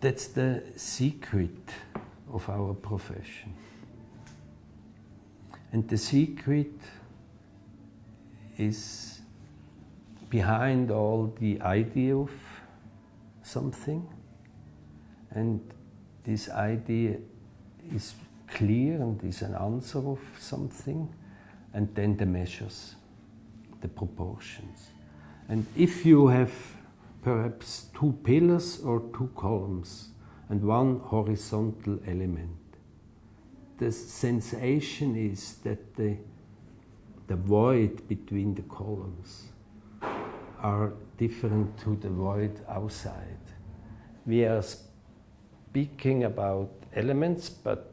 that's the secret of our profession. And the secret is behind all the idea of something. And this idea is clear and is an answer of something. And then the measures, the proportions. And if you have perhaps two pillars or two columns and one horizontal element, the sensation is that the, the void between the columns are different to the void outside. We are speaking about elements, but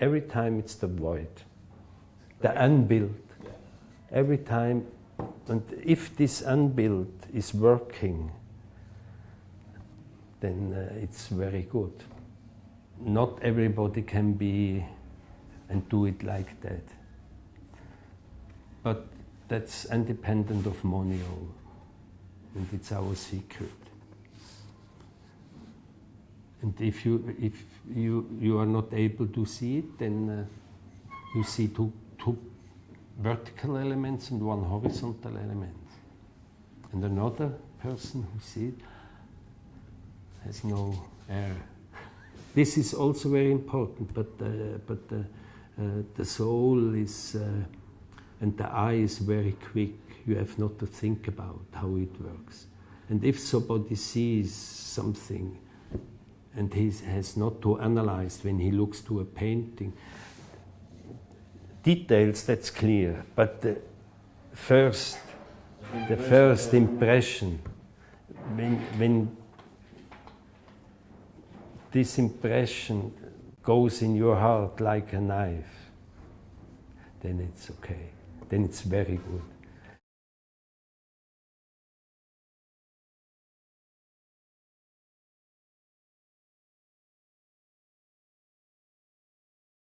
every time it's the void, the unbuilt. Every time, and if this unbuilt is working, then uh, it's very good. Not everybody can be and do it like that. But that's independent of Monio, and it's our secret. And if you if you you are not able to see it, then uh, you see two two vertical elements and one horizontal element. And another person who sees it has no air. This is also very important, but uh, but uh, uh, the soul is, uh, and the eye is very quick. You have not to think about how it works. And if somebody sees something and he has not to analyze when he looks to a painting, details, that's clear. But the first, the first impression, when, when this impression goes in your heart like a knife, then it's okay. Then it's very good.